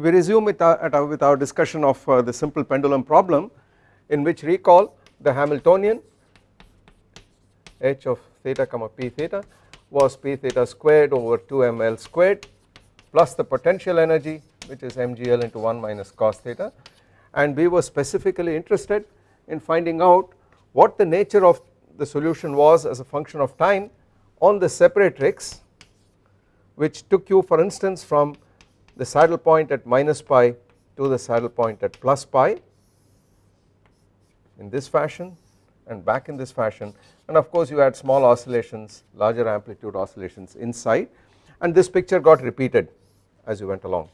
we resume with our, with our discussion of uh, the simple pendulum problem in which recall the Hamiltonian h of theta comma p theta was p theta squared over 2 ml squared plus the potential energy which is mgl into 1 minus cos theta. And we were specifically interested in finding out what the nature of the solution was as a function of time on the separatrix which took you for instance from the saddle point at minus pi to the saddle point at plus pi in this fashion and back in this fashion and of course you had small oscillations larger amplitude oscillations inside and this picture got repeated as you went along.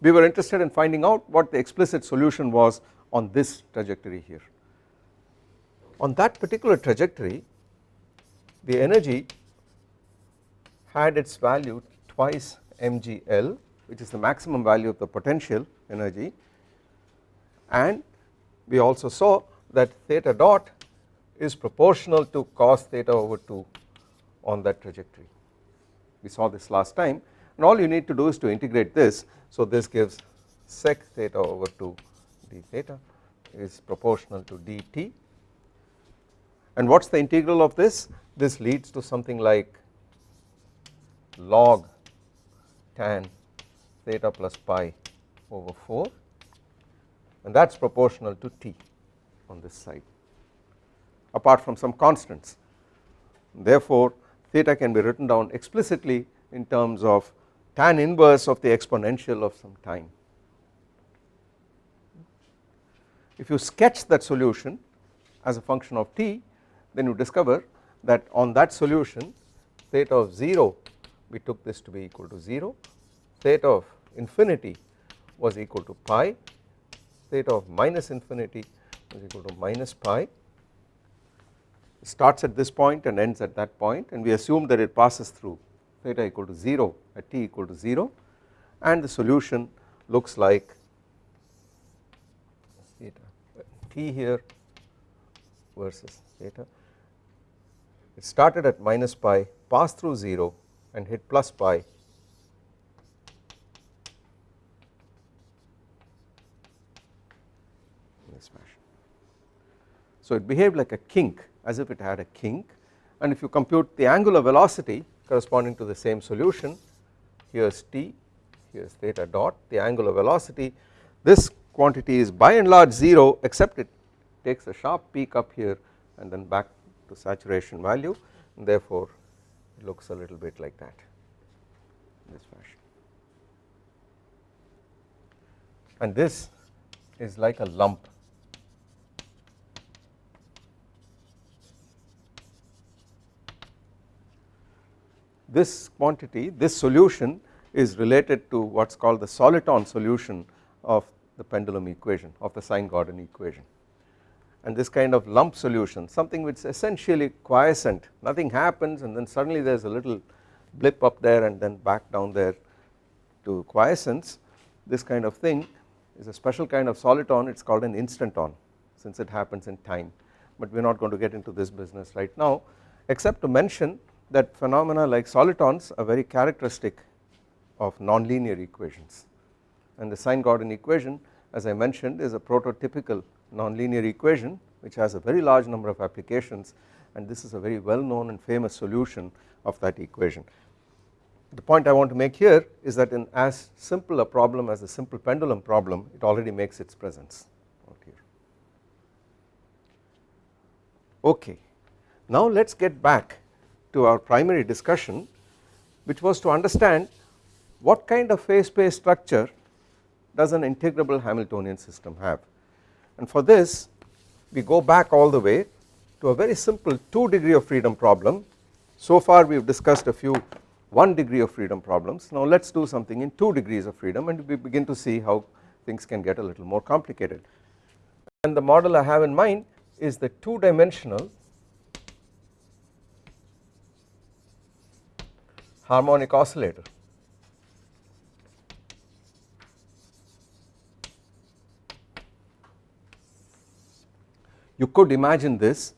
We were interested in finding out what the explicit solution was on this trajectory here. On that particular trajectory the energy had its value twice mgl which is the maximum value of the potential energy. And we also saw that theta dot is proportional to cos theta over 2 on that trajectory. We saw this last time. And all you need to do is to integrate this. So this gives sec theta over 2 d theta is proportional to dt and what is the integral of this this leads to something like log tan theta plus pi over 4 and that is proportional to t on this side apart from some constants. Therefore, theta can be written down explicitly in terms of tan inverse of the exponential of some time. If you sketch that solution as a function of t then you discover that on that solution theta of 0 we took this to be equal to 0 theta of infinity was equal to pi. Theta of minus infinity was equal to minus pi. Starts at this point and ends at that point and we assume that it passes through theta equal to 0 at t equal to 0 and the solution looks like theta. T here versus theta it started at minus pi passed through 0 and hit plus pi this fashion. So it behaved like a kink as if it had a kink and if you compute the angular velocity corresponding to the same solution here is t here is theta dot the angular velocity this quantity is by and large 0 except it takes a sharp peak up here and then back to saturation value therefore it looks a little bit like that in this fashion. And this is like a lump. This quantity this solution is related to what is called the soliton solution of the pendulum equation of the sine Gordon equation and this kind of lump solution something which is essentially quiescent. Nothing happens and then suddenly there is a little blip up there and then back down there to quiescence. This kind of thing is a special kind of soliton. It is called an instanton since it happens in time. But we are not going to get into this business right now except to mention that phenomena like solitons are very characteristic of nonlinear equations. And the sine Gordon equation as I mentioned is a prototypical nonlinear equation which has a very large number of applications and this is a very well known and famous solution of that equation. The point I want to make here is that in as simple a problem as a simple pendulum problem it already makes its presence out here. Okay, now let us get back to our primary discussion which was to understand what kind of phase space structure does an integrable Hamiltonian system have and for this we go back all the way to a very simple 2 degree of freedom problem. So far we have discussed a few 1 degree of freedom problems. Now let us do something in 2 degrees of freedom and we begin to see how things can get a little more complicated. And the model I have in mind is the 2 dimensional harmonic oscillator You could imagine this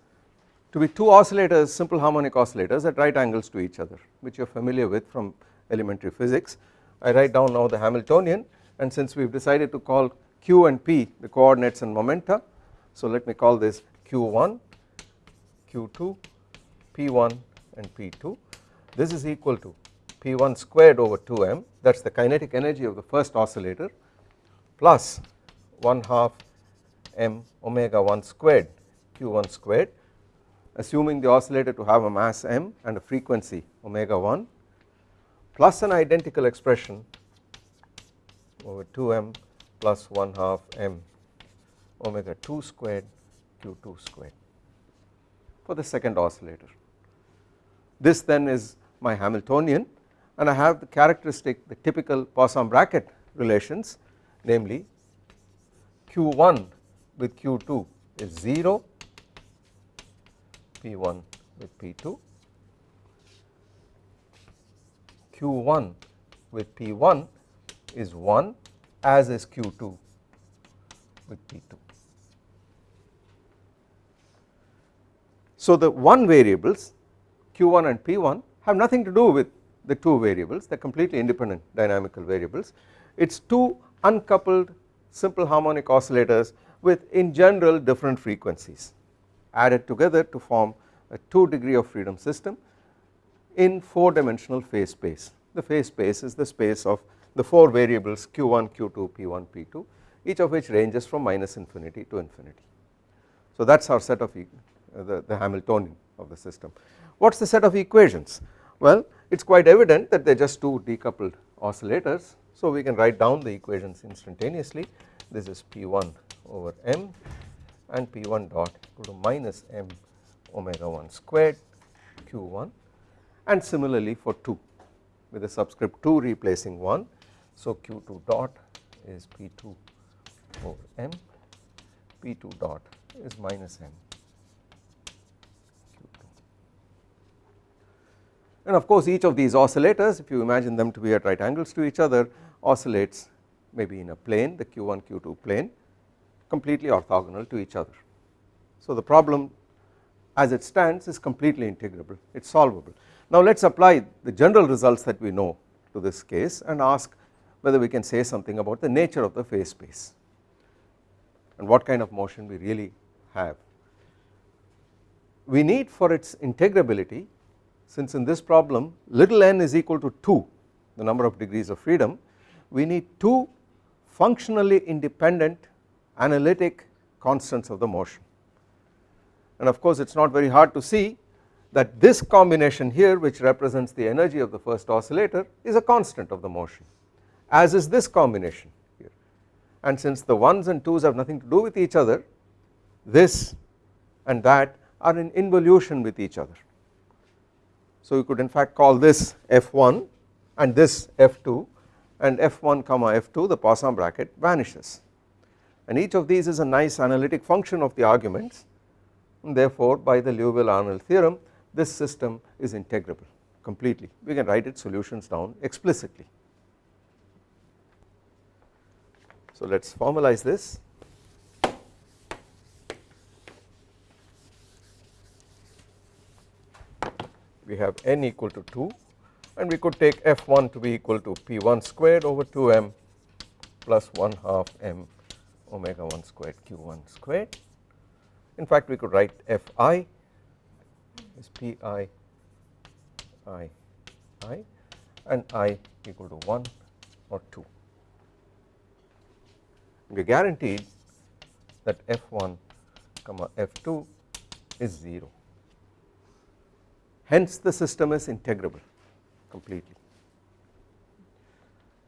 to be two oscillators simple harmonic oscillators at right angles to each other which you are familiar with from elementary physics. I write down now the Hamiltonian and since we have decided to call q and p the coordinates and momenta so let me call this q1 q2 p1 and p2 this is equal to p1 squared over 2m that is the kinetic energy of the first oscillator plus 1 half m omega 1 squared q1 squared assuming the oscillator to have a mass m and a frequency omega 1 plus an identical expression over 2m plus 1 half m omega 2 squared q2 squared for the second oscillator. This then is my Hamiltonian and I have the characteristic the typical Poisson bracket relations namely q1 with q2 is 0 p1 with p2 q1 with p1 is 1 as is q2 with p2. So the one variables q1 and p1 have nothing to do with the two variables they are completely independent dynamical variables it is two uncoupled simple harmonic oscillators with in general different frequencies added together to form a 2 degree of freedom system in 4 dimensional phase space. The phase space is the space of the 4 variables q1, q2, p1, p2 each of which ranges from minus infinity to infinity. So that is our set of uh, the, the Hamiltonian of the system. What is the set of equations? Well it is quite evident that they are just two decoupled oscillators so we can write down the equations instantaneously this is p1 over m and p1 dot equal to minus m omega 1 squared q1 and similarly for 2 with the subscript 2 replacing 1 so q2 dot is p2 over m p2 dot is minus m. Q2 and of course each of these oscillators if you imagine them to be at right angles to each other oscillates maybe in a plane the q1 q2 plane completely orthogonal to each other. So the problem as it stands is completely integrable it is solvable. Now let us apply the general results that we know to this case and ask whether we can say something about the nature of the phase space and what kind of motion we really have. We need for its integrability since in this problem little n is equal to 2 the number of degrees of freedom we need 2 functionally independent analytic constants of the motion. And of course it is not very hard to see that this combination here which represents the energy of the first oscillator is a constant of the motion as is this combination here. And since the 1s and 2s have nothing to do with each other this and that are in involution with each other. So you could in fact call this f1 and this f2 and f1 comma f2 the Poisson bracket vanishes and each of these is a nice analytic function of the arguments. And therefore by the Liouville-Arnold theorem this system is integrable completely. We can write its solutions down explicitly. So let us formalize this. We have n equal to 2 and we could take f1 to be equal to p1 squared over 2m plus 1 half m omega 1 squared q1 squared. In fact we could write fi is pi i i and i equal to 1 or 2. We are guaranteed that f1 comma f2 is 0 hence the system is integrable completely.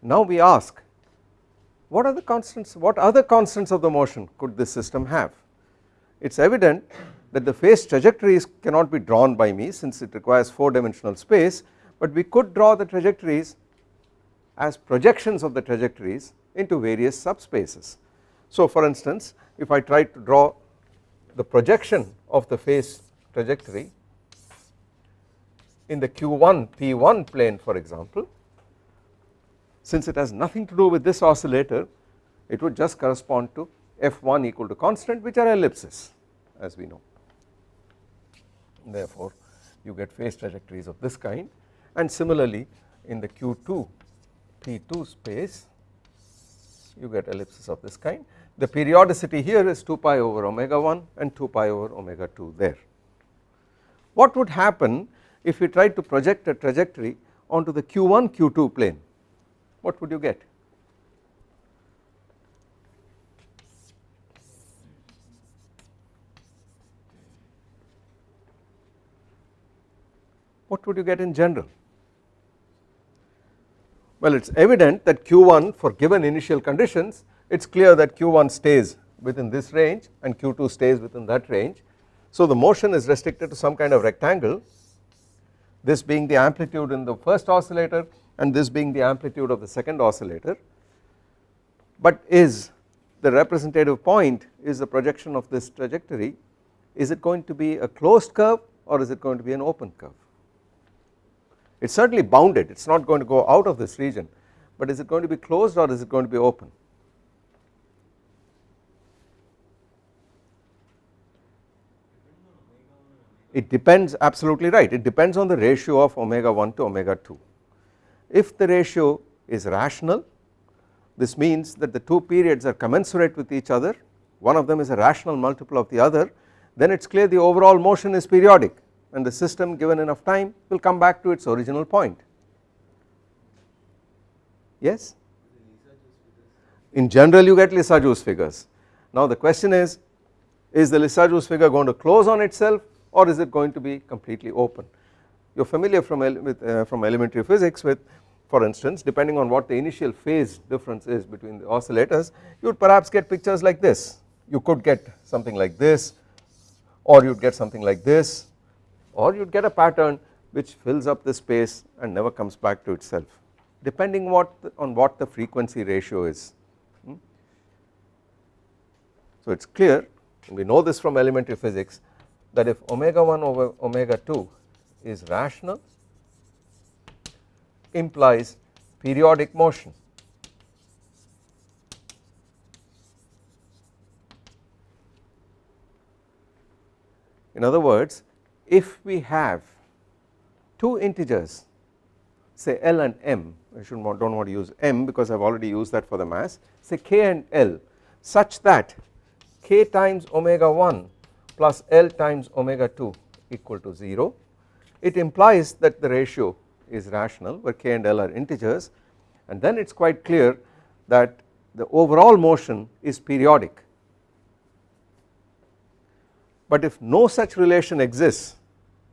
Now we ask what are the constants what other constants of the motion could this system have it is evident that the phase trajectories cannot be drawn by me since it requires 4 dimensional space but we could draw the trajectories as projections of the trajectories into various subspaces. So for instance if I try to draw the projection of the phase trajectory in the q1 p1 plane for example since it has nothing to do with this oscillator it would just correspond to f1 equal to constant which are ellipses as we know. therefore you get phase trajectories of this kind and similarly in the q2 p2 space you get ellipses of this kind the periodicity here is 2 pi over omega 1 and 2 pi over omega 2 there. What would happen if we tried to project a trajectory onto the q1 q2 plane what would you get what would you get in general? Well it is evident that q1 for given initial conditions it is clear that q1 stays within this range and q2 stays within that range. So the motion is restricted to some kind of rectangle this being the amplitude in the first oscillator and this being the amplitude of the second oscillator but is the representative point is the projection of this trajectory is it going to be a closed curve or is it going to be an open curve? It is certainly bounded it is not going to go out of this region but is it going to be closed or is it going to be open? It depends absolutely right it depends on the ratio of omega 1 to omega 2 if the ratio is rational this means that the two periods are commensurate with each other one of them is a rational multiple of the other then it is clear the overall motion is periodic and the system given enough time will come back to its original point. Yes? In general you get Lissajous figures. Now the question is, is the Lissajous figure going to close on itself or is it going to be completely open? You are familiar from, with, uh, from elementary physics with for instance depending on what the initial phase difference is between the oscillators you would perhaps get pictures like this you could get something like this or you would get something like this or you would get a pattern which fills up the space and never comes back to itself depending what the, on what the frequency ratio is. Hmm. So it is clear we know this from elementary physics that if omega 1 over omega 2 is rational implies periodic motion. In other words if we have two integers say L and M I should not do not want to use M because I have already used that for the mass say K and L such that K times omega 1 plus L times omega 2 equal to 0 it implies that the ratio is rational where K and L are integers and then it is quite clear that the overall motion is periodic but if no such relation exists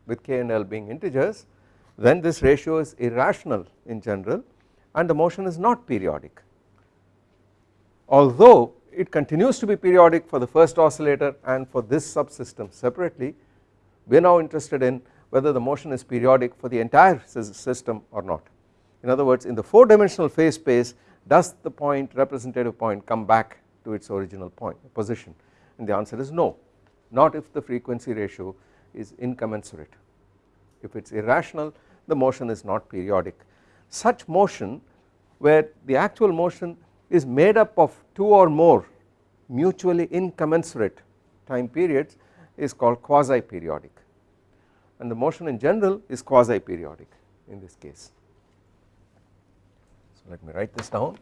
with k and l being integers then this ratio is irrational in general and the motion is not periodic. Although it continues to be periodic for the first oscillator and for this subsystem separately we are now interested in whether the motion is periodic for the entire system or not. In other words in the 4 dimensional phase space does the point representative point come back to its original point position and the answer is no not if the frequency ratio is incommensurate if it is irrational the motion is not periodic. Such motion where the actual motion is made up of two or more mutually incommensurate time periods is called quasi periodic and the motion in general is quasi periodic in this case. So let me write this down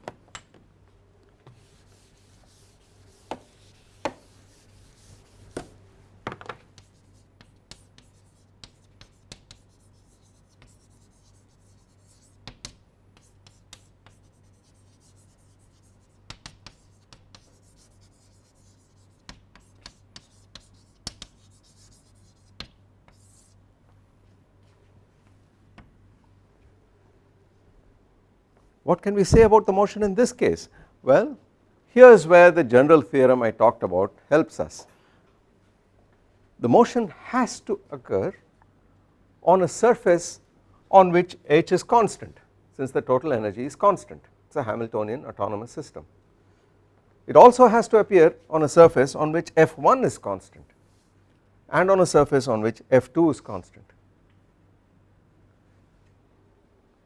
What can we say about the motion in this case? Well here is where the general theorem I talked about helps us. The motion has to occur on a surface on which h is constant since the total energy is constant it is a Hamiltonian autonomous system. It also has to appear on a surface on which f1 is constant and on a surface on which f2 is constant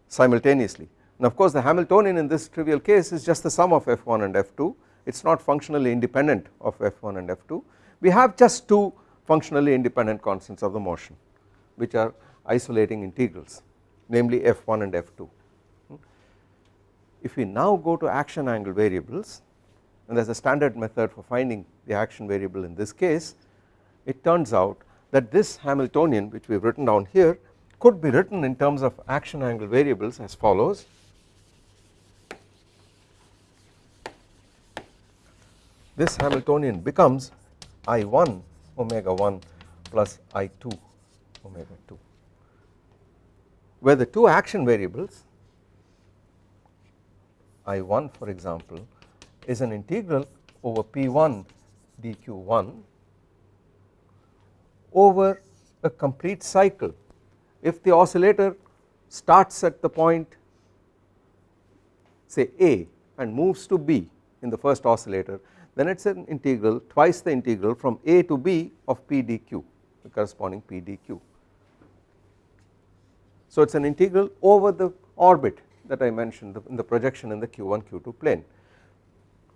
simultaneously and of course the Hamiltonian in this trivial case is just the sum of f1 and f2 it is not functionally independent of f1 and f2 we have just two functionally independent constants of the motion which are isolating integrals namely f1 and f2. If we now go to action angle variables and there is a standard method for finding the action variable in this case it turns out that this Hamiltonian which we have written down here could be written in terms of action angle variables as follows this Hamiltonian becomes I1 omega 1 plus I2 omega 2 where the two action variables I1 for example is an integral over P1 dq1 over a complete cycle. If the oscillator starts at the point say A and moves to B in the first oscillator then it is an integral twice the integral from A to B of P dq the corresponding P dq. So it is an integral over the orbit that I mentioned in the projection in the q1 q2 plane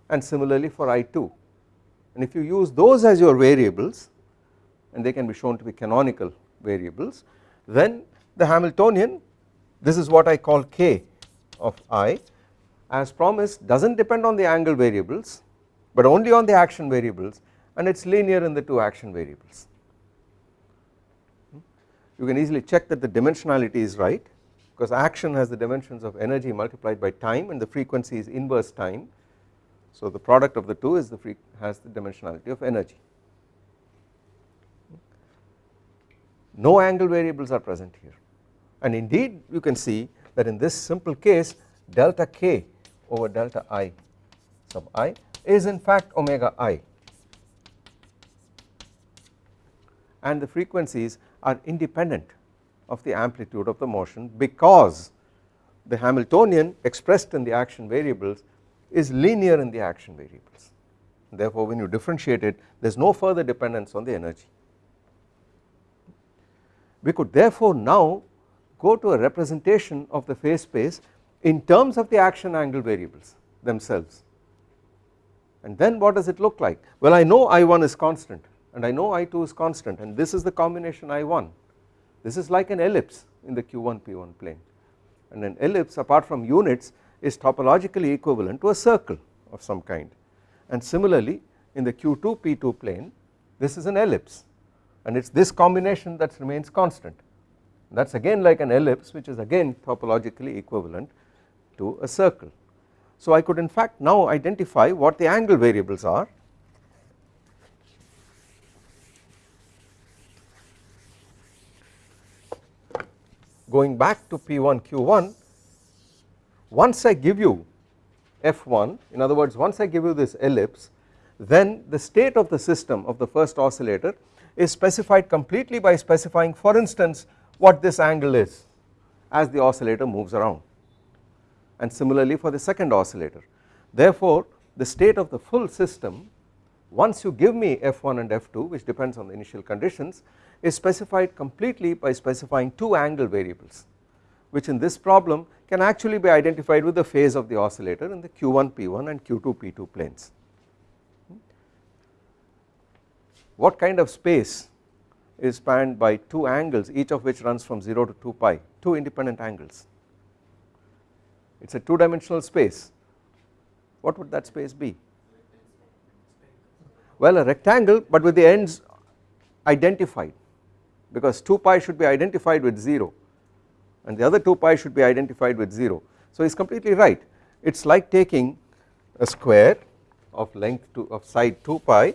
and similarly for I2 and if you use those as your variables and they can be shown to be canonical variables then the Hamiltonian this is what I call k of i as promised does not depend on the angle variables but only on the action variables and it is linear in the two action variables. You can easily check that the dimensionality is right because action has the dimensions of energy multiplied by time and the frequency is inverse time. So the product of the two is the has the dimensionality of energy. No angle variables are present here and indeed you can see that in this simple case delta k over delta i sub i is in fact omega i. And the frequencies are independent of the amplitude of the motion because the Hamiltonian expressed in the action variables is linear in the action variables. Therefore when you differentiate it there is no further dependence on the energy. We could therefore now go to a representation of the phase space in terms of the action angle variables themselves and then what does it look like? Well I know I1 is constant and I know I2 is constant and this is the combination I1 this is like an ellipse in the q1 p1 plane. And an ellipse apart from units is topologically equivalent to a circle of some kind. And similarly in the q2 p2 plane this is an ellipse and it is this combination that remains constant. That is again like an ellipse which is again topologically equivalent to a circle so I could in fact now identify what the angle variables are. Going back to P1 Q1 once I give you F1 in other words once I give you this ellipse then the state of the system of the first oscillator is specified completely by specifying for instance what this angle is as the oscillator moves around and similarly for the second oscillator. Therefore the state of the full system once you give me f1 and f2 which depends on the initial conditions is specified completely by specifying two angle variables which in this problem can actually be identified with the phase of the oscillator in the q1 p1 and q2 p2 planes. What kind of space is spanned by two angles each of which runs from 0 to 2 pi two independent angles it is a 2 dimensional space. What would that space be? Well a rectangle but with the ends identified because 2 pi should be identified with 0 and the other 2 pi should be identified with 0 so he is completely right. It is like taking a square of length to of side 2 pi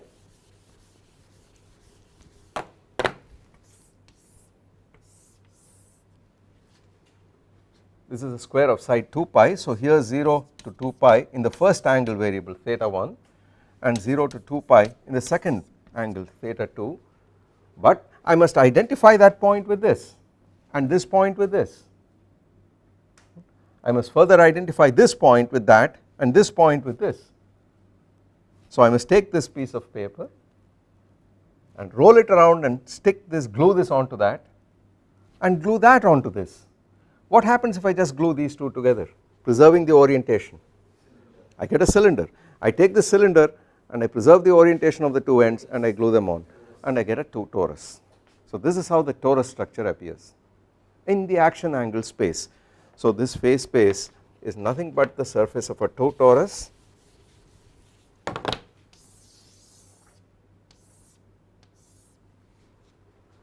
this is a square of side 2 pi. So here 0 to 2 pi in the first angle variable theta 1 and 0 to 2 pi in the second angle theta 2 but I must identify that point with this and this point with this. I must further identify this point with that and this point with this. So I must take this piece of paper and roll it around and stick this glue this onto that and glue that onto this what happens if I just glue these two together? Preserving the orientation. I get a cylinder. I take the cylinder and I preserve the orientation of the two ends and I glue them on and I get a two torus. So this is how the torus structure appears in the action angle space. So this phase space is nothing but the surface of a toe torus.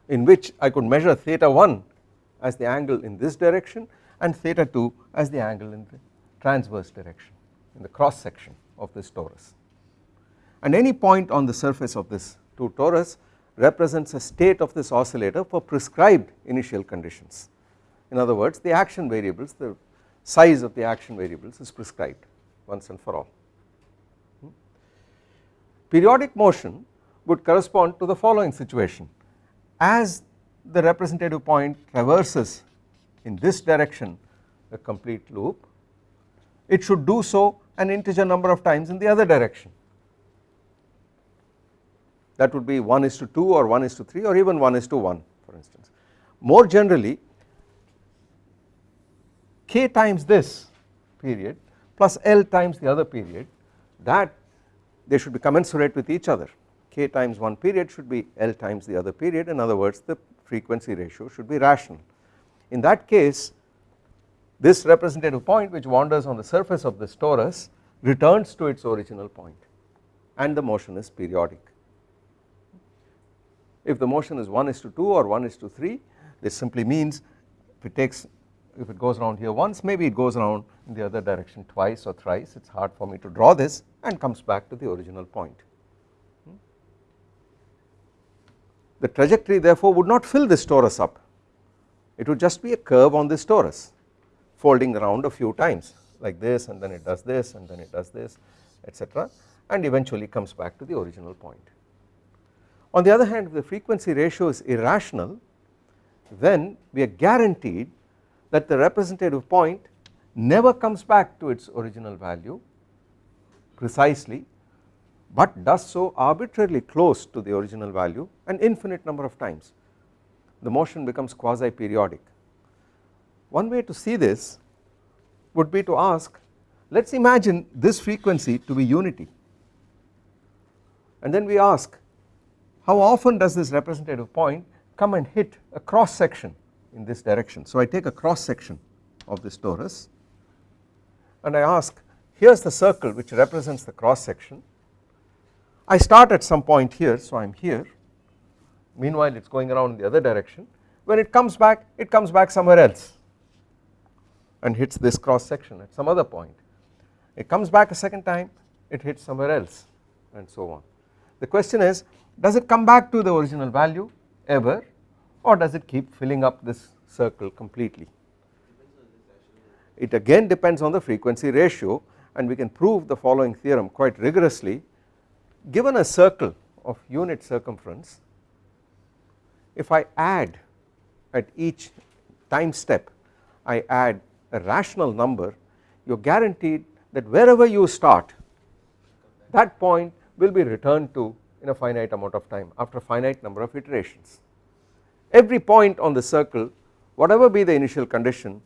In which I could measure theta 1 as the angle in this direction and theta 2 as the angle in the transverse direction in the cross section of this torus and any point on the surface of this 2 torus represents a state of this oscillator for prescribed initial conditions in other words the action variables the size of the action variables is prescribed once and for all. Hmm? Periodic motion would correspond to the following situation as the representative point traverses in this direction a complete loop it should do so an integer number of times in the other direction. That would be 1 is to 2 or 1 is to 3 or even 1 is to 1 for instance. More generally k times this period plus L times the other period that they should be commensurate with each other. K times one period should be L times the other period. In other words the frequency ratio should be rational. In that case this representative point which wanders on the surface of this torus returns to its original point and the motion is periodic. If the motion is 1 is to 2 or 1 is to 3 this simply means if it takes if it goes around here once maybe it goes around in the other direction twice or thrice it is hard for me to draw this and comes back to the original point. The trajectory therefore would not fill this torus up it would just be a curve on this torus folding around a few times like this and then it does this and then it does this etc and eventually comes back to the original point. On the other hand if the frequency ratio is irrational then we are guaranteed that the representative point never comes back to its original value precisely but does so arbitrarily close to the original value an infinite number of times the motion becomes quasi periodic. One way to see this would be to ask let us imagine this frequency to be unity and then we ask how often does this representative point come and hit a cross section in this direction. So I take a cross section of this torus and I ask here is the circle which represents the cross section I start at some point here so I am here. Meanwhile it is going around in the other direction. When it comes back it comes back somewhere else and hits this cross section at some other point. It comes back a second time it hits somewhere else and so on. The question is does it come back to the original value ever or does it keep filling up this circle completely? It again depends on the frequency ratio and we can prove the following theorem quite rigorously given a circle of unit circumference if I add at each time step I add a rational number you are guaranteed that wherever you start that point will be returned to in a finite amount of time after a finite number of iterations. Every point on the circle whatever be the initial condition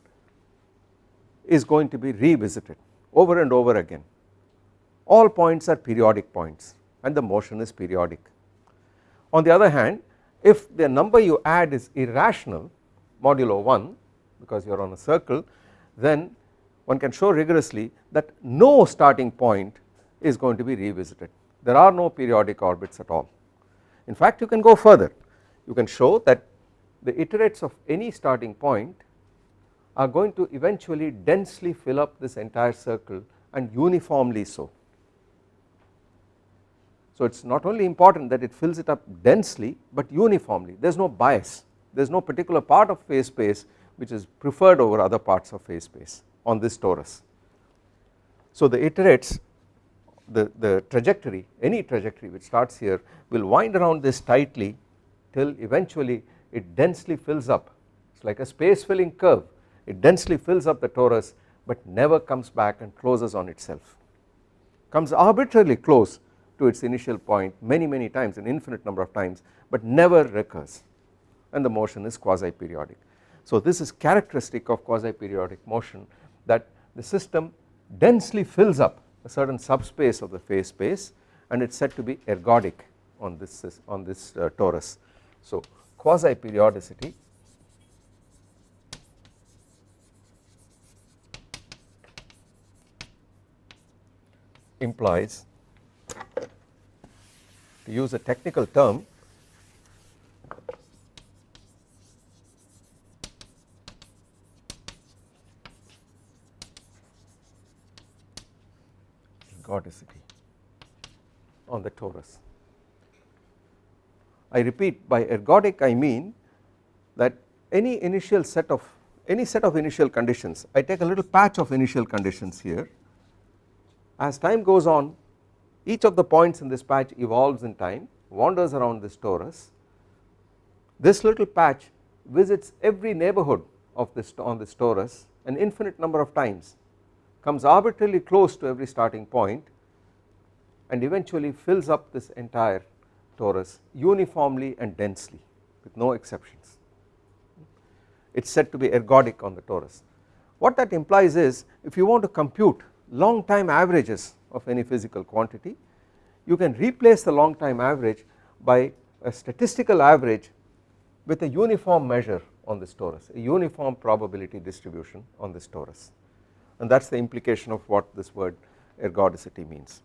is going to be revisited over and over again all points are periodic points and the motion is periodic. On the other hand if the number you add is irrational modulo 1 because you are on a circle then one can show rigorously that no starting point is going to be revisited there are no periodic orbits at all. In fact you can go further you can show that the iterates of any starting point are going to eventually densely fill up this entire circle and uniformly so. So it is not only important that it fills it up densely but uniformly. There is no bias. There is no particular part of phase space which is preferred over other parts of phase space on this torus. So the iterates the, the trajectory any trajectory which starts here will wind around this tightly till eventually it densely fills up. It is like a space filling curve. It densely fills up the torus but never comes back and closes on itself. Comes arbitrarily close to its initial point many many times an infinite number of times but never recurs and the motion is quasi periodic. So this is characteristic of quasi periodic motion that the system densely fills up a certain subspace of the phase space and it is said to be ergodic on this on this uh, torus. So quasi periodicity implies to use a technical term ergodicity on the torus. I repeat by ergodic I mean that any initial set of any set of initial conditions I take a little patch of initial conditions here as time goes on each of the points in this patch evolves in time wanders around this torus. This little patch visits every neighborhood of this on this torus an infinite number of times comes arbitrarily close to every starting point and eventually fills up this entire torus uniformly and densely with no exceptions. It is said to be ergodic on the torus. What that implies is if you want to compute long time averages of any physical quantity you can replace the long time average by a statistical average with a uniform measure on this torus a uniform probability distribution on this torus. And that is the implication of what this word ergodicity means.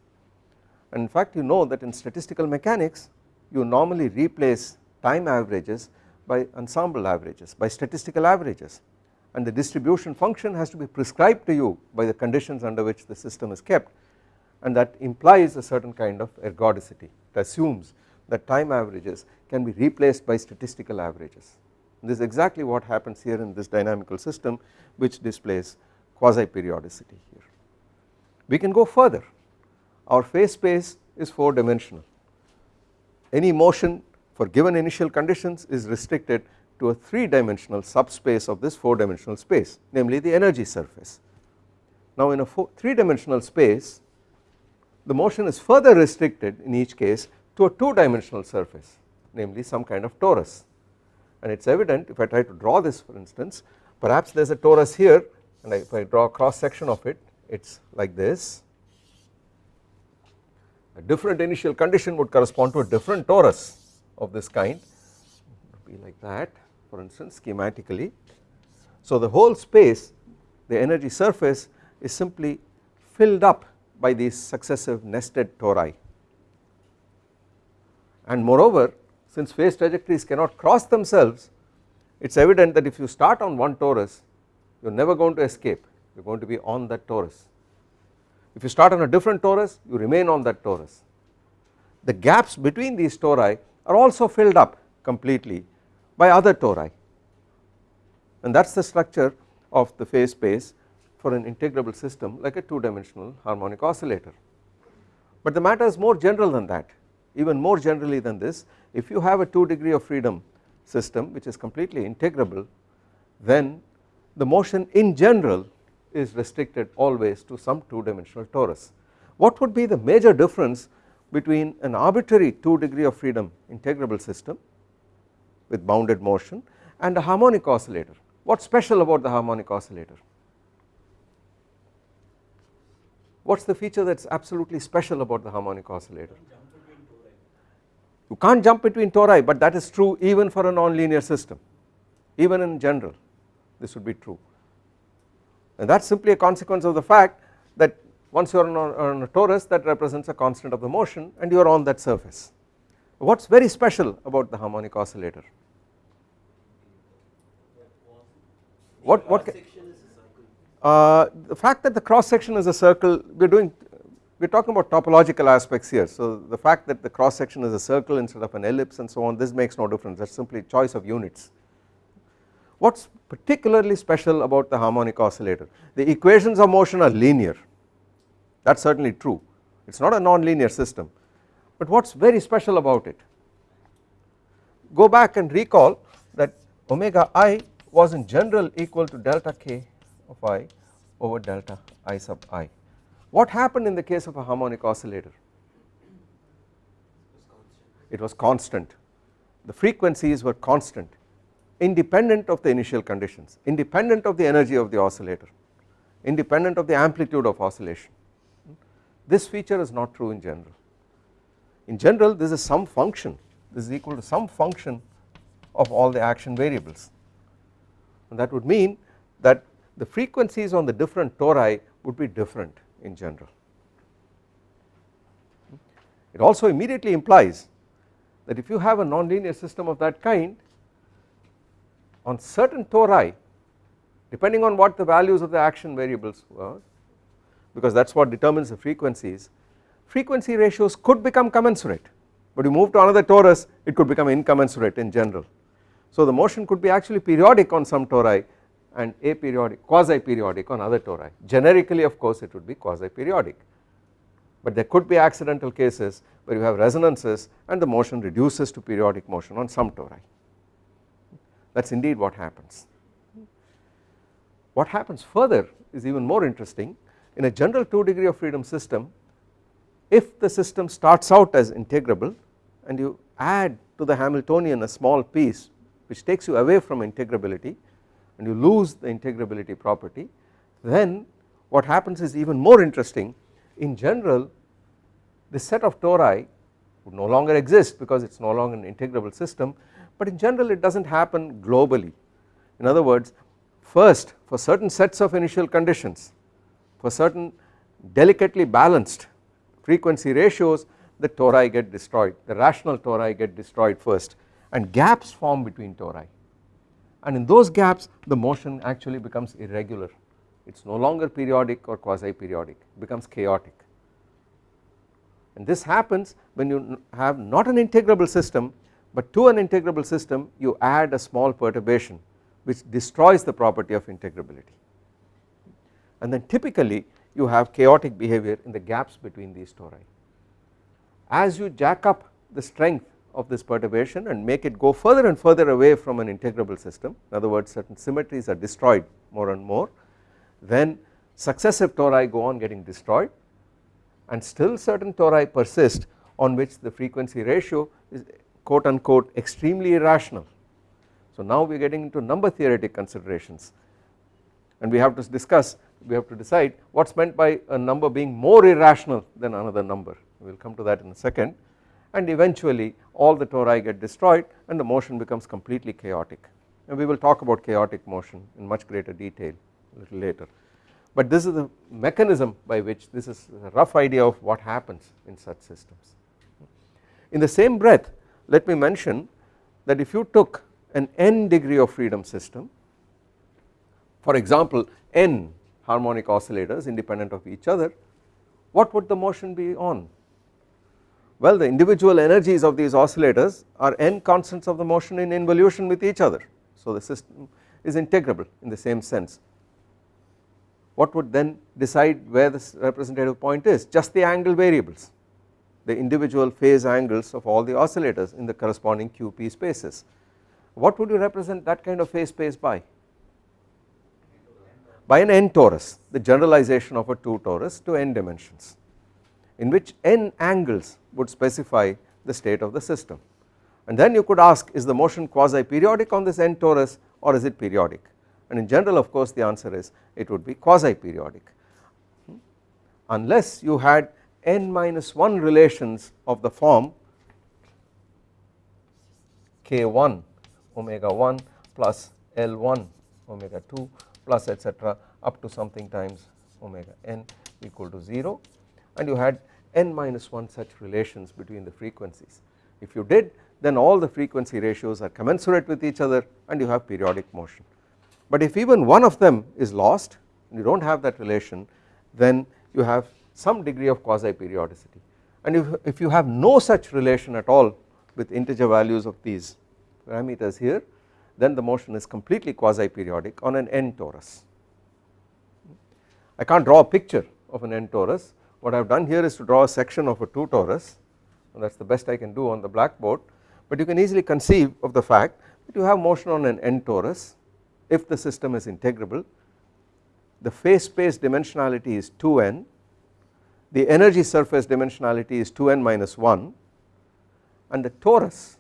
And in fact you know that in statistical mechanics you normally replace time averages by ensemble averages by statistical averages. And the distribution function has to be prescribed to you by the conditions under which the system is kept and that implies a certain kind of ergodicity it assumes that time averages can be replaced by statistical averages this is exactly what happens here in this dynamical system which displays quasi periodicity here. We can go further our phase space is 4 dimensional any motion for given initial conditions is restricted to a 3 dimensional subspace of this 4 dimensional space namely the energy surface. Now in a 3 dimensional space the motion is further restricted in each case to a 2 dimensional surface namely some kind of torus. And it is evident if I try to draw this for instance perhaps there is a torus here and if I draw a cross section of it it is like this. A different initial condition would correspond to a different torus of this kind. Be like that for instance schematically. So the whole space the energy surface is simply filled up by these successive nested tori. And moreover since phase trajectories cannot cross themselves it is evident that if you start on one torus you are never going to escape. You are going to be on that torus. If you start on a different torus you remain on that torus. The gaps between these tori are also filled up completely by other tori. And that is the structure of the phase space for an integrable system like a 2 dimensional harmonic oscillator. But the matter is more general than that even more generally than this if you have a 2 degree of freedom system which is completely integrable then the motion in general is restricted always to some 2 dimensional torus. What would be the major difference between an arbitrary 2 degree of freedom integrable system with bounded motion and a harmonic oscillator what is special about the harmonic oscillator what is the feature that is absolutely special about the harmonic oscillator you can't jump between tori but that is true even for a nonlinear system even in general this would be true and that is simply a consequence of the fact that once you are on a, on a torus that represents a constant of the motion and you are on that surface. What is very special about the harmonic oscillator? What what uh, the fact that the cross section is a circle we are doing we are talking about topological aspects here. So the fact that the cross section is a circle instead of an ellipse and so on this makes no difference. That is simply choice of units. What is particularly special about the harmonic oscillator? The equations of motion are linear. That is certainly true. It is not a non-linear system. But what is very special about it? Go back and recall that omega i was in general equal to delta k of i over delta i sub i. What happened in the case of a harmonic oscillator? It was constant the frequencies were constant independent of the initial conditions, independent of the energy of the oscillator, independent of the amplitude of oscillation. This feature is not true in general. In general this is some function, this is equal to some function of all the action variables and that would mean that the frequencies on the different tori would be different in general. It also immediately implies that if you have a nonlinear system of that kind on certain tori depending on what the values of the action variables were because that is what determines the frequencies frequency ratios could become commensurate but you move to another torus it could become incommensurate in general. So the motion could be actually periodic on some tori and aperiodic quasi periodic on other tori. Generically of course it would be quasi periodic but there could be accidental cases where you have resonances and the motion reduces to periodic motion on some tori. That is indeed what happens. What happens further is even more interesting. In a general 2 degree of freedom system if the system starts out as integrable and you add to the Hamiltonian a small piece which takes you away from integrability and you lose the integrability property then what happens is even more interesting. In general this set of tori would no longer exist because it is no longer an integrable system but in general it does not happen globally. In other words first for certain sets of initial conditions for certain delicately balanced frequency ratios the tori get destroyed the rational tori get destroyed first and gaps form between tori and in those gaps the motion actually becomes irregular. It is no longer periodic or quasi periodic becomes chaotic. And this happens when you have not an integrable system but to an integrable system you add a small perturbation which destroys the property of integrability. And then typically you have chaotic behavior in the gaps between these tori. As you jack up the strength of this perturbation and make it go further and further away from an integrable system. In other words certain symmetries are destroyed more and more. Then successive tori go on getting destroyed and still certain tori persist on which the frequency ratio is quote unquote extremely irrational. So now we are getting into number theoretic considerations. And we have to discuss we have to decide what is meant by a number being more irrational than another number. We will come to that in a second and eventually all the tori get destroyed and the motion becomes completely chaotic. And we will talk about chaotic motion in much greater detail a little later. But this is the mechanism by which this is a rough idea of what happens in such systems. In the same breath let me mention that if you took an n degree of freedom system for example n harmonic oscillators independent of each other what would the motion be on well the individual energies of these oscillators are n constants of the motion in involution with each other. So the system is integrable in the same sense. What would then decide where this representative point is? Just the angle variables the individual phase angles of all the oscillators in the corresponding QP spaces. What would you represent that kind of phase space by? By an n torus the generalization of a 2 torus to n dimensions in which n angles would specify the state of the system. And then you could ask is the motion quasi periodic on this n torus or is it periodic? And in general of course the answer is it would be quasi periodic unless you had n minus 1 relations of the form k1 omega 1 plus L1 omega 2 plus etc up to something times omega n equal to 0 and you had n minus 1 such relations between the frequencies. If you did then all the frequency ratios are commensurate with each other and you have periodic motion. But if even one of them is lost and you do not have that relation then you have some degree of quasi periodicity and if, if you have no such relation at all with integer values of these parameters here then the motion is completely quasi periodic on an n torus. I cannot draw a picture of an n torus what I have done here is to draw a section of a 2 torus. And that is the best I can do on the blackboard. But you can easily conceive of the fact that you have motion on an n torus if the system is integrable. The phase space dimensionality is 2n the energy surface dimensionality is 2n minus 1 and the torus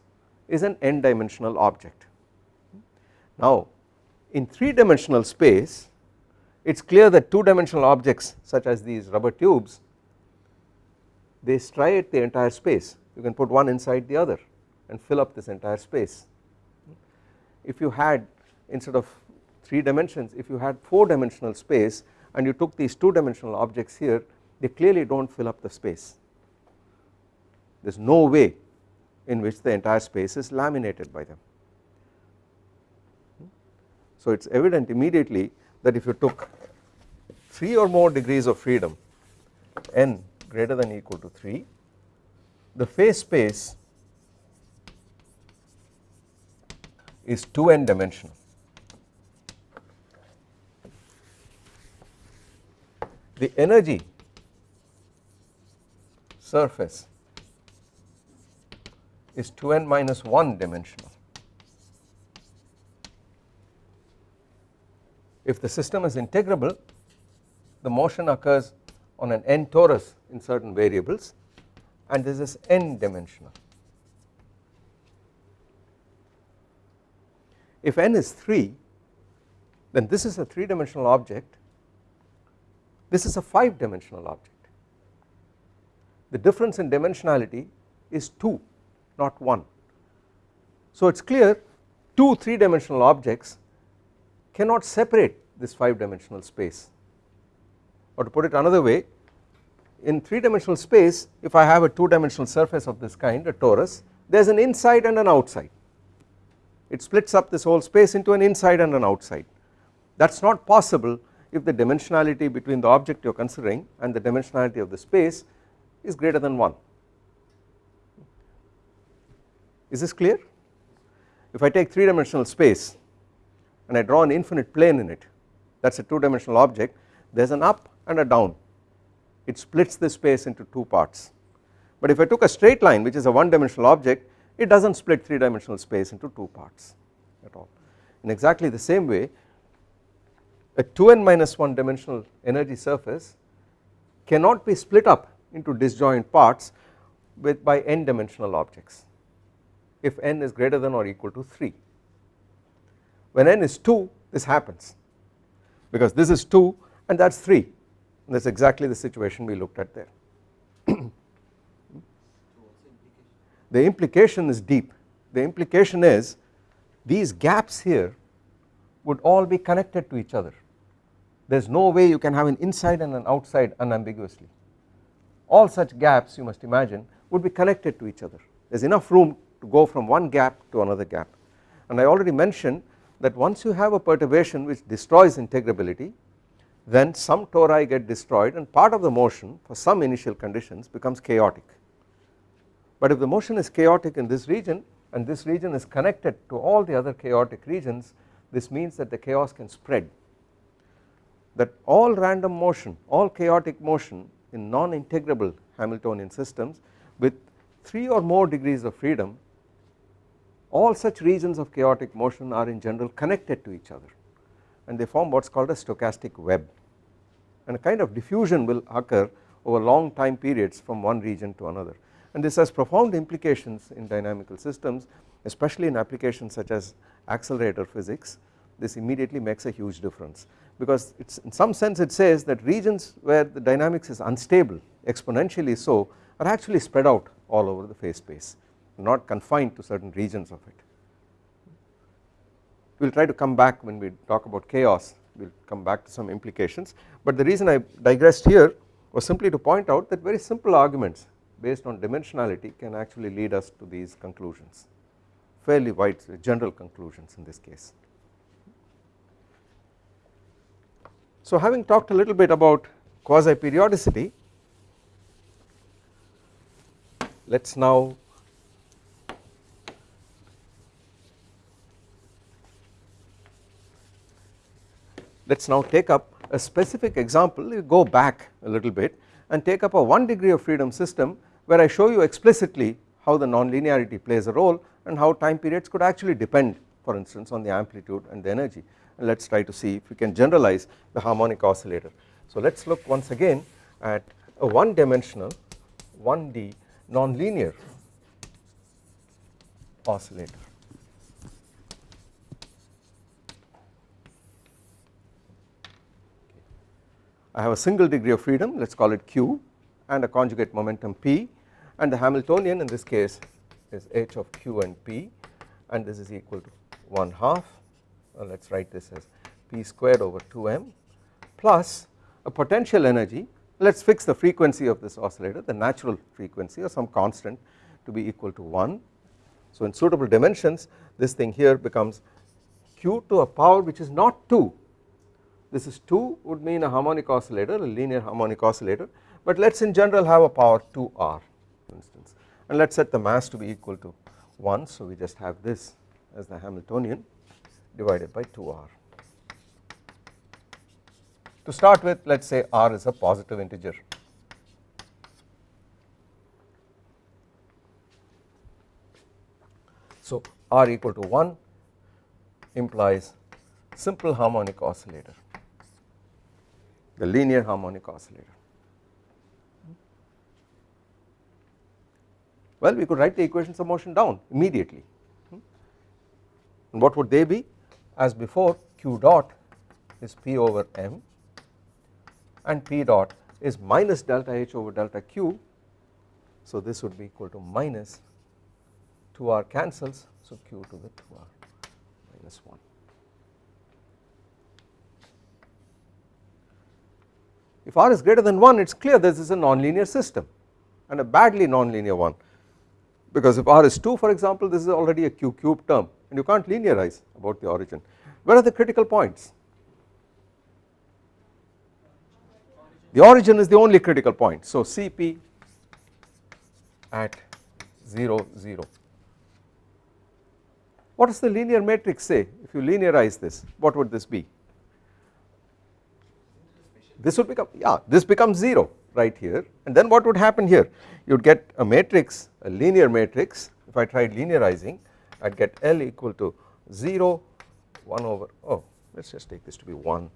is an n dimensional object. Now in 3 dimensional space it is clear that 2 dimensional objects such as these rubber tubes they striate the entire space. You can put one inside the other and fill up this entire space. If you had instead of 3 dimensions if you had 4 dimensional space and you took these 2 dimensional objects here they clearly do not fill up the space. There is no way in which the entire space is laminated by them. So it is evident immediately that if you took 3 or more degrees of freedom n greater than equal to 3 the phase space is 2n dimensional the energy surface is 2n minus 1 dimensional. If the system is integrable the motion occurs on an n torus in certain variables and this is n dimensional. If n is 3 then this is a 3 dimensional object this is a 5 dimensional object the difference in dimensionality is 2 not 1. So it is clear two 3 dimensional objects cannot separate this 5 dimensional space or to put it another way in 3 dimensional space if I have a 2 dimensional surface of this kind a torus there is an inside and an outside. It splits up this whole space into an inside and an outside. That is not possible if the dimensionality between the object you are considering and the dimensionality of the space is greater than 1 is this clear? If I take 3 dimensional space and I draw an infinite plane in it that is a 2 dimensional object there is an up and a down it splits the space into 2 parts. But if I took a straight line which is a 1 dimensional object it does not split 3 dimensional space into 2 parts at all. In exactly the same way a 2n minus 1 dimensional energy surface cannot be split up into disjoint parts with by n dimensional objects if n is greater than or equal to 3. When n is 2 this happens because this is 2 and that is 3 and that is exactly the situation we looked at there. the implication is deep. The implication is these gaps here would all be connected to each other. There is no way you can have an inside and an outside unambiguously. All such gaps you must imagine would be connected to each other. There is enough room to go from one gap to another gap. And I already mentioned that once you have a perturbation which destroys integrability then some tori get destroyed and part of the motion for some initial conditions becomes chaotic. But if the motion is chaotic in this region and this region is connected to all the other chaotic regions this means that the chaos can spread. That all random motion all chaotic motion in non-integrable Hamiltonian systems with 3 or more degrees of freedom all such regions of chaotic motion are in general connected to each other and they form what is called a stochastic web. And a kind of diffusion will occur over long time periods from one region to another. And this has profound implications in dynamical systems especially in applications such as accelerator physics. This immediately makes a huge difference because it's in some sense it says that regions where the dynamics is unstable exponentially so are actually spread out all over the phase space not confined to certain regions of it. We will try to come back when we talk about chaos. We will come back to some implications. But the reason I digressed here was simply to point out that very simple arguments based on dimensionality can actually lead us to these conclusions. Fairly wide uh, general conclusions in this case. So having talked a little bit about quasi periodicity let us now let us now take up a specific example go back a little bit and take up a 1 degree of freedom system where I show you explicitly how the nonlinearity plays a role and how time periods could actually depend for instance on the amplitude and the energy and let us try to see if we can generalize the harmonic oscillator. So let us look once again at a one dimensional 1D nonlinear oscillator. I have a single degree of freedom let us call it q and a conjugate momentum p and the Hamiltonian in this case is h of q and p and this is equal to 1 half well, let us write this as p squared over 2m plus a potential energy. Let us fix the frequency of this oscillator the natural frequency or some constant to be equal to 1 so in suitable dimensions this thing here becomes q to a power which is not 2 this is 2 would mean a harmonic oscillator a linear harmonic oscillator but let us in general have a power 2r for instance. And let us set the mass to be equal to 1 so we just have this as the Hamiltonian divided by 2r. To start with let us say r is a positive integer. So r equal to 1 implies simple harmonic oscillator the linear harmonic oscillator. Well we could write the equations of motion down immediately. And what would they be? As before q dot is p over m and p dot is minus delta h over delta q. So this would be equal to minus 2r cancels. So q to the 2r minus 1 if r is greater than 1 it is clear this is a nonlinear system and a badly nonlinear one because if r is 2 for example this is already a q cube term and you can't linearize about the origin. Where are the critical points? The origin is the only critical point so Cp at 0 0. What does the linear matrix say if you linearize this what would this be? This would become yeah this becomes 0 right here. And then what would happen here? You would get a matrix a linear matrix. If I tried linearizing I would get L equal to 0 1 over oh let us just take this to be 1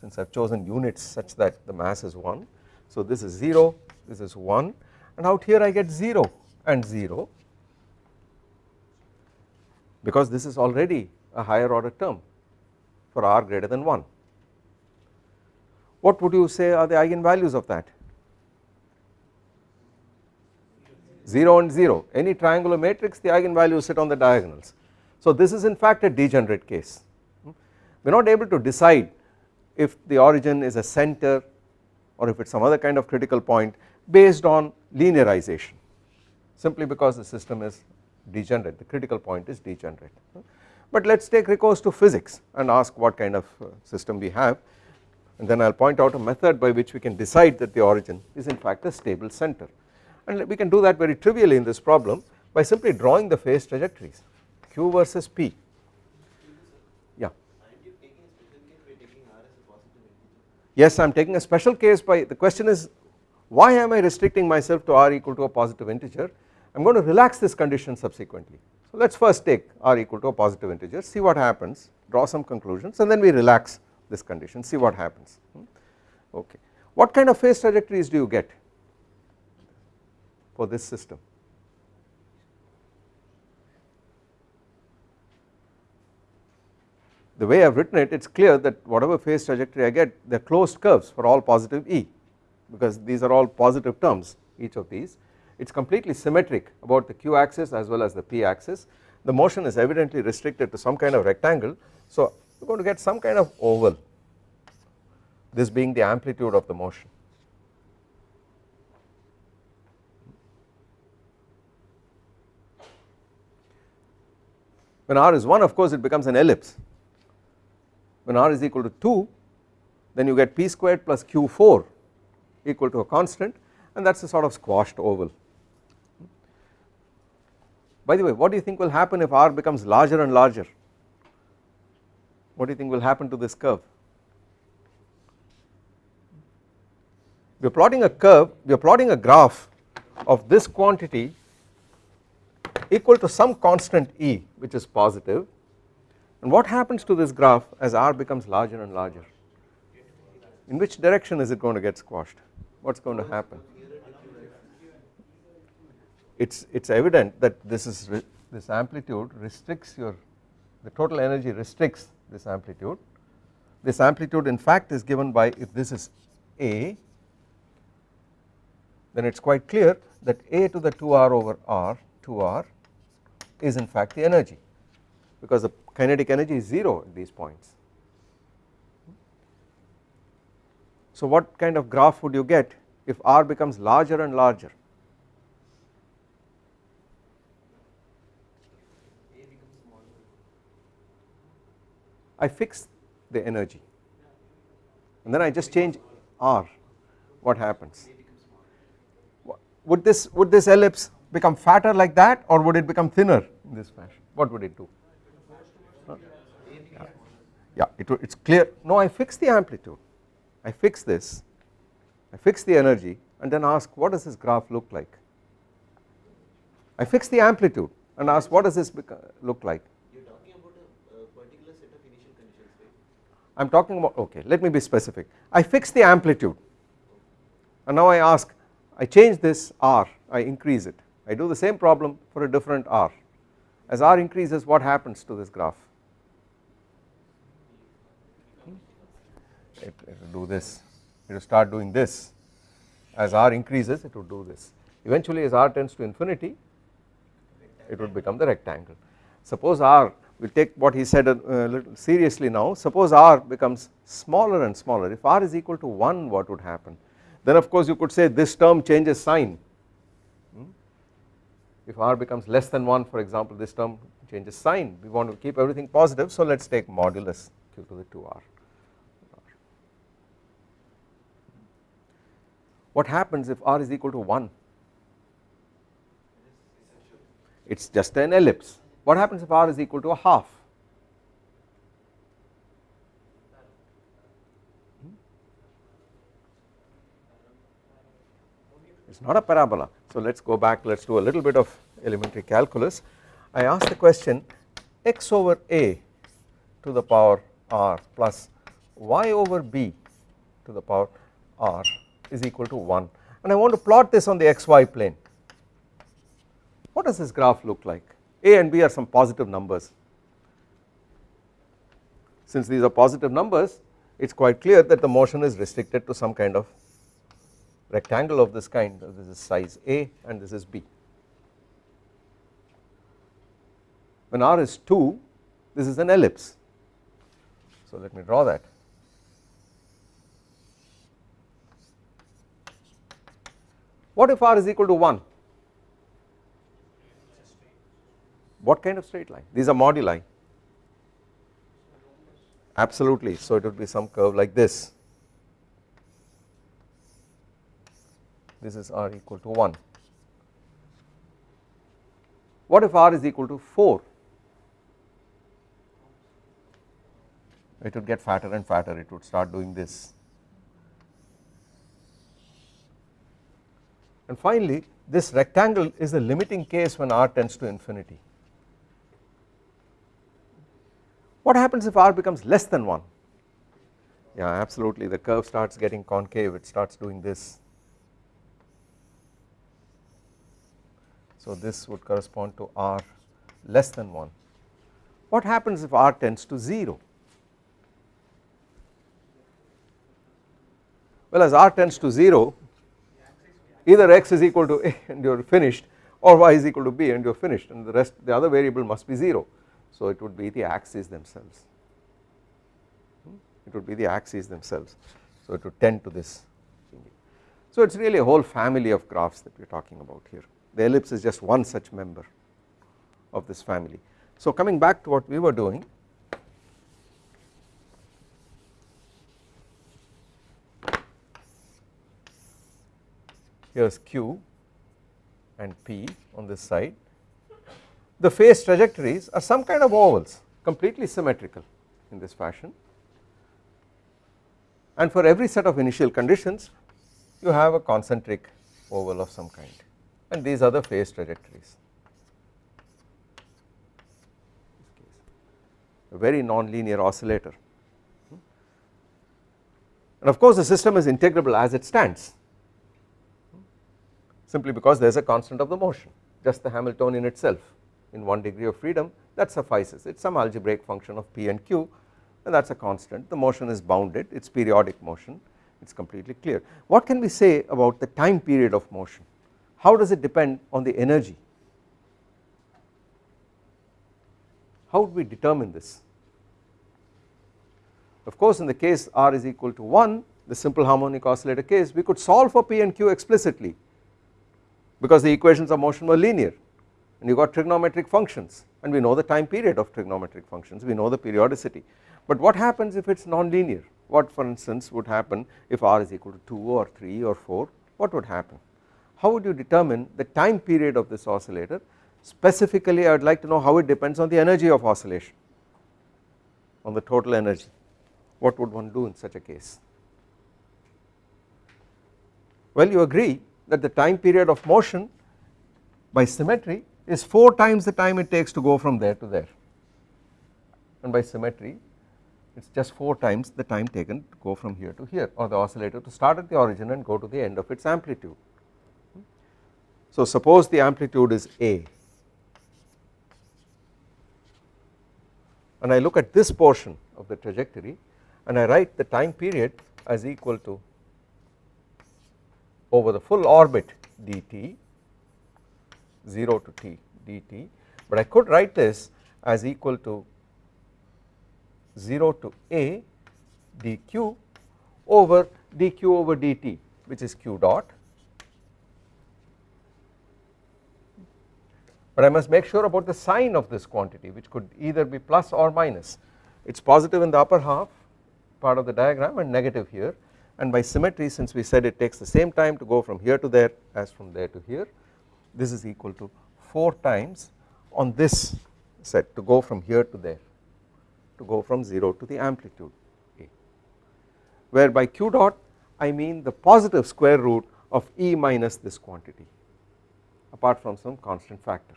since I have chosen units such that the mass is 1 so this is 0 this is 1 and out here I get 0 and 0 because this is already a higher order term for r greater than 1 what would you say are the eigenvalues of that? 0 and 0 any triangular matrix the eigenvalues sit on the diagonals. So this is in fact a degenerate case. We are not able to decide if the origin is a center or if it is some other kind of critical point based on linearization simply because the system is degenerate. The critical point is degenerate. But let us take recourse to physics and ask what kind of uh, system we have and then I will point out a method by which we can decide that the origin is in fact a stable center. And we can do that very trivially in this problem by simply drawing the phase trajectories q versus p. Yeah. Yes I am taking a special case by the question is why am I restricting myself to r equal to a positive integer? I am going to relax this condition subsequently. So let us first take r equal to a positive integer see what happens draw some conclusions and then we relax this condition see what happens hmm. okay what kind of phase trajectories do you get for this system. The way I have written it, it is clear that whatever phase trajectory I get, they are closed curves for all positive E because these are all positive terms each of these. It is completely symmetric about the q axis as well as the p axis. The motion is evidently restricted to some kind of rectangle. So are going to get some kind of oval, this being the amplitude of the motion. When r is 1 of course it becomes an ellipse. When r is equal to 2 then you get p squared plus q4 equal to a constant and that is a sort of squashed oval. By the way what do you think will happen if r becomes larger and larger? What do you think will happen to this curve? We are plotting a curve, we are plotting a graph of this quantity equal to some constant E which is positive. and what happens to this graph as r becomes larger and larger in which direction is it going to get squashed what is going to happen it's it's evident that this is this amplitude restricts your the total energy restricts this amplitude this amplitude in fact is given by if this is a then it is quite clear that a to the 2r over r 2r is in fact the energy because the kinetic energy is 0 at these points. So what kind of graph would you get if r becomes larger and larger I fix the energy. And then I just change r. What happens? Would this would this ellipse become fatter like that or would it become thinner in this fashion? What would it do? Yeah, it, it's clear. No I fix the amplitude. I fix this. I fix the energy and then ask what does this graph look like? I fix the amplitude and ask what does this look like I am talking about okay let me be specific. I fix the amplitude. And now I ask I change this r I increase it. I do the same problem for a different r. As r increases what happens to this graph? It, it will do this. It will start doing this. As r increases it will do this. Eventually as r tends to infinity it would become the rectangle. Suppose r we will take what he said a, little seriously now. Suppose r becomes smaller and smaller. If r is equal to 1 what would happen? Then of course you could say this term changes sign. Hmm? if r becomes less than 1 for example this term changes sign. We want to keep everything positive so let us take modulus q to the 2r what happens if r is equal to 1 it is just an ellipse what happens if r is equal to a half? Hmm? It is not a parabola. So let us go back. Let us do a little bit of elementary calculus. I ask the question x over a to the power r plus y over b to the power r is equal to 1 and I want to plot this on the xy plane. What does this graph look like a and b are some positive numbers. Since these are positive numbers it is quite clear that the motion is restricted to some kind of rectangle of this kind. This is size a and this is b. When r is 2 this is an ellipse. So let me draw that. What if r is equal to 1 what kind of straight line? These are moduli. Absolutely. So it would be some curve like this. This is r equal to 1 what if r is equal to 4 it would get fatter and fatter. It would start doing this. And finally this rectangle is the limiting case when r tends to infinity What happens if r becomes less than 1? Yeah absolutely the curve starts getting concave it starts doing this. So this would correspond to r less than 1. What happens if r tends to 0? Well as r tends to 0 either x is equal to a and you are finished or y is equal to b and you are finished and the rest the other variable must be 0 so it would be the axes themselves, hmm? it would be the axes themselves. So it would tend to this. So it is really a whole family of graphs that we are talking about here. The ellipse is just one such member of this family. So coming back to what we were doing, here is Q and P on this side the phase trajectories are some kind of ovals completely symmetrical in this fashion. And for every set of initial conditions you have a concentric oval of some kind. And these are the phase trajectories. A very non-linear oscillator. And of course the system is integrable as it stands simply because there is a constant of the motion just the Hamiltonian itself in one degree of freedom that suffices. It is some algebraic function of p and q and that is a constant. The motion is bounded. It is periodic motion. It is completely clear. What can we say about the time period of motion? How does it depend on the energy? How would we determine this? Of course in the case r is equal to 1 the simple harmonic oscillator case we could solve for p and q explicitly because the equations of motion were linear and you got trigonometric functions. And we know the time period of trigonometric functions. We know the periodicity. But what happens if it is non-linear? What for instance would happen if r is equal to 2 or 3 or 4 what would happen? How would you determine the time period of this oscillator? Specifically I would like to know how it depends on the energy of oscillation on the total energy. What would one do in such a case? Well you agree that the time period of motion by symmetry is 4 times the time it takes to go from there to there and by symmetry it is just 4 times the time taken to go from here to here or the oscillator to start at the origin and go to the end of its amplitude. So suppose the amplitude is A and I look at this portion of the trajectory and I write the time period as equal to over the full orbit dt 0 to t dt. But I could write this as equal to 0 to a dq over dq over dt which is q dot. But I must make sure about the sign of this quantity which could either be plus or minus. It is positive in the upper half part of the diagram and negative here. And by symmetry since we said it takes the same time to go from here to there as from there to here this is equal to 4 times on this set to go from here to there to go from 0 to the amplitude A where by q dot I mean the positive square root of E minus this quantity apart from some constant factor.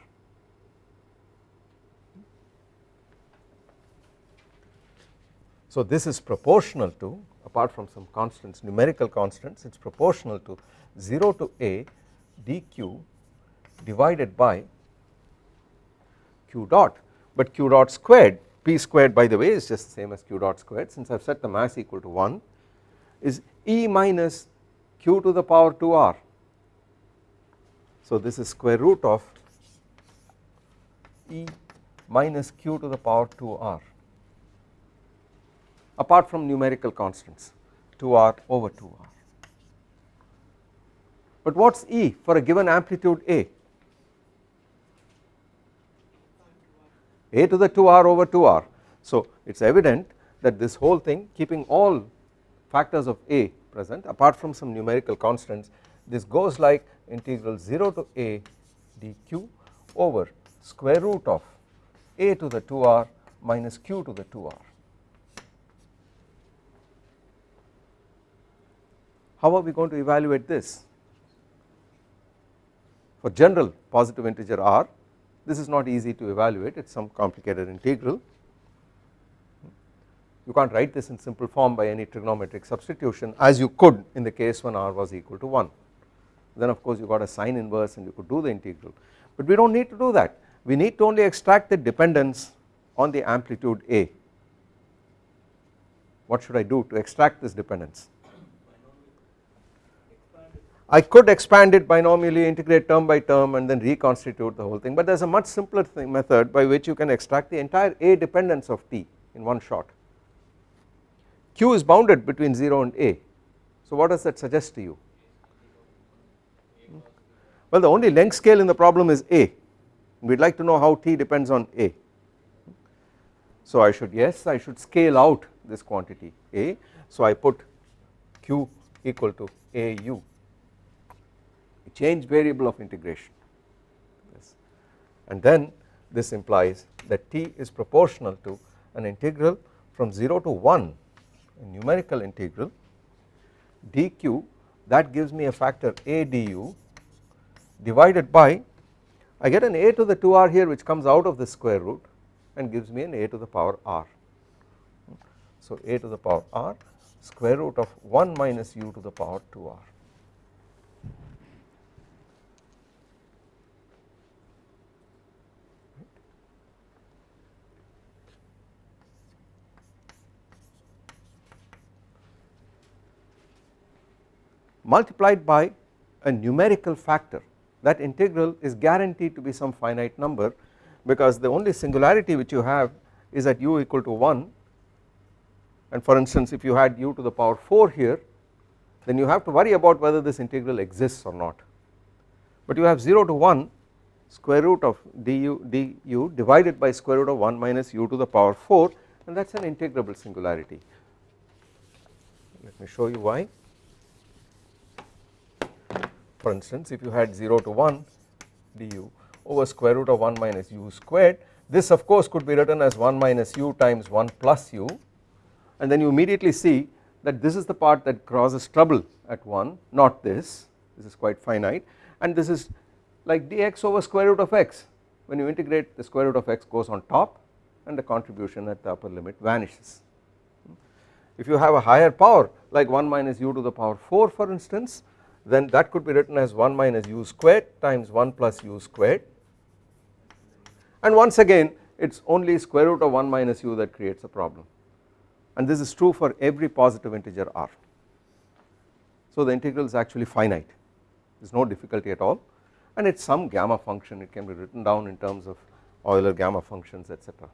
So this is proportional to apart from some constants numerical constants it is proportional to 0 to a dq divided by q dot but q dot squared p squared by the way is just the same as q dot squared since I have set the mass equal to 1 is E minus q to the power 2 r so this is square root of E minus q to the power 2 r apart from numerical constants 2r over 2r. But what is E for a given amplitude A? A to the 2r over 2r. So it is evident that this whole thing keeping all factors of A present apart from some numerical constants this goes like integral 0 to a dq over square root of a to the 2r minus q to the 2r. How are we going to evaluate this? For general positive integer r this is not easy to evaluate it is some complicated integral. You can't write this in simple form by any trigonometric substitution as you could in the case when r was equal to 1 then of course you got a sine inverse and you could do the integral. But we do not need to do that. We need to only extract the dependence on the amplitude A. What should I do to extract this dependence I could expand it binomially integrate term by term and then reconstitute the whole thing. But there is a much simpler thing method by which you can extract the entire A dependence of T in one shot. Q is bounded between 0 and A. So what does that suggest to you? Well the only length scale in the problem is A. We would like to know how T depends on A. So I should yes I should scale out this quantity A. So I put Q equal to AU change variable of integration yes. and then this implies that T is proportional to an integral from 0 to 1 a numerical integral dq that gives me a factor A du divided by I get an a to the 2r here which comes out of the square root and gives me an a to the power r. So a to the power r square root of 1 minus u to the power 2r. Multiplied by a numerical factor. That integral is guaranteed to be some finite number because the only singularity which you have is at u equal to 1 and for instance if you had u to the power 4 here then you have to worry about whether this integral exists or not. But you have 0 to 1 square root of du, du divided by square root of 1 minus u to the power 4 and that is an integrable singularity. Let me show you why for instance if you had 0 to 1 du over square root of 1 minus u squared this of course could be written as 1 minus u times 1 plus u. And then you immediately see that this is the part that causes trouble at 1 not this. This is quite finite. And this is like dx over square root of x. When you integrate the square root of x goes on top and the contribution at the upper limit vanishes. If you have a higher power like 1 minus u to the power 4 for instance then that could be written as 1 minus u squared times 1 plus u squared. And once again it is only square root of 1 minus u that creates a problem. And this is true for every positive integer r. So the integral is actually finite. There is no difficulty at all. And it is some gamma function. It can be written down in terms of Euler gamma functions etc.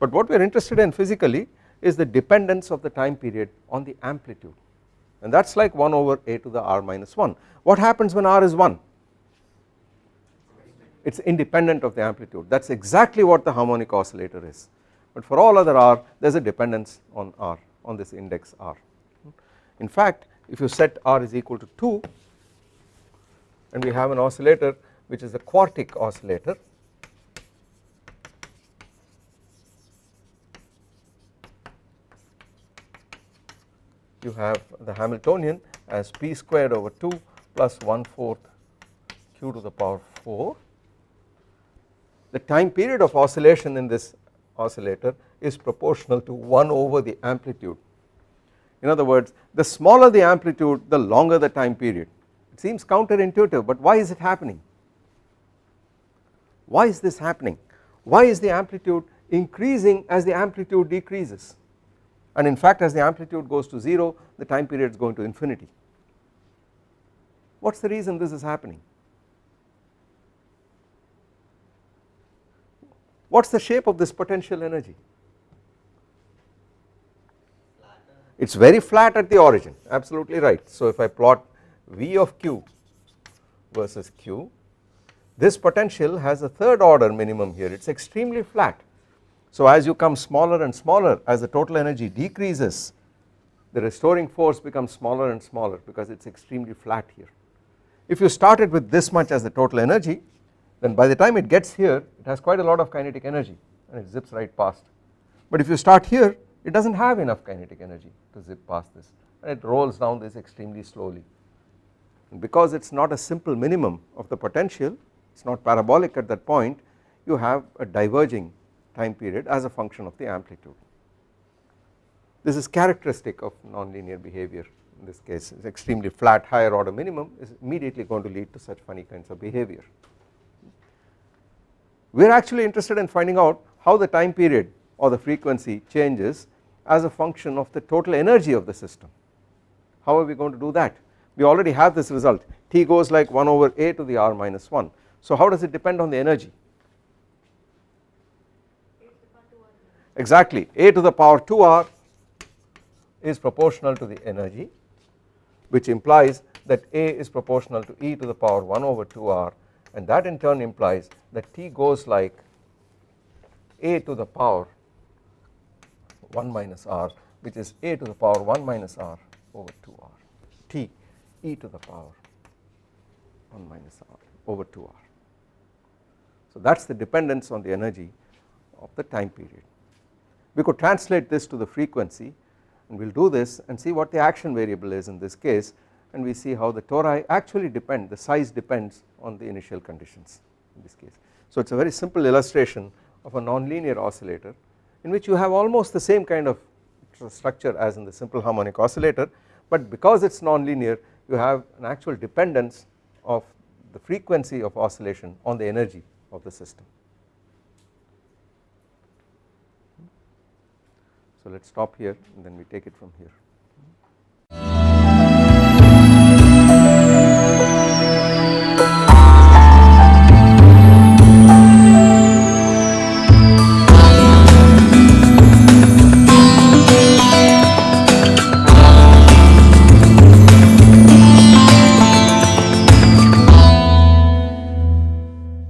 But what we are interested in physically is the dependence of the time period on the amplitude and that is like 1 over a to the r minus 1. What happens when r is 1? It is independent of the amplitude that is exactly what the harmonic oscillator is but for all other r there is a dependence on r on this index r. In fact if you set r is equal to 2 and we have an oscillator which is a quartic oscillator you have the Hamiltonian as p squared over 2 plus 1 fourth q to the power 4 the time period of oscillation in this oscillator is proportional to 1 over the amplitude. In other words the smaller the amplitude the longer the time period. It seems counterintuitive but why is it happening? Why is this happening? Why is the amplitude increasing as the amplitude decreases and in fact as the amplitude goes to 0 the time period is going to infinity. What is the reason this is happening? What is the shape of this potential energy? It is very flat at the origin absolutely right. So if I plot V of q versus q this potential has a third order minimum here. It is extremely flat so as you come smaller and smaller as the total energy decreases the restoring force becomes smaller and smaller because it is extremely flat here. If you started with this much as the total energy then by the time it gets here it has quite a lot of kinetic energy and it zips right past but if you start here it does not have enough kinetic energy to zip past this and it rolls down this extremely slowly and because it is not a simple minimum of the potential it is not parabolic at that point you have a diverging time period as a function of the amplitude. This is characteristic of nonlinear behavior in this case is extremely flat higher order minimum is immediately going to lead to such funny kinds of behavior. We are actually interested in finding out how the time period or the frequency changes as a function of the total energy of the system. How are we going to do that? We already have this result T goes like 1 over a to the r minus 1. So how does it depend on the energy? Exactly a to the power 2r is proportional to the energy which implies that a is proportional to e to the power 1 over 2r and that in turn implies that t goes like a to the power 1 minus r which is a to the power 1 minus r over 2r t e to the power 1 minus r over 2r. So that is the dependence on the energy of the time period. We could translate this to the frequency and we will do this and see what the action variable is in this case and we see how the tori actually depend the size depends on the initial conditions in this case. So it is a very simple illustration of a nonlinear oscillator in which you have almost the same kind of structure as in the simple harmonic oscillator but because it is nonlinear you have an actual dependence of the frequency of oscillation on the energy of the system. So let us stop here and then we take it from here.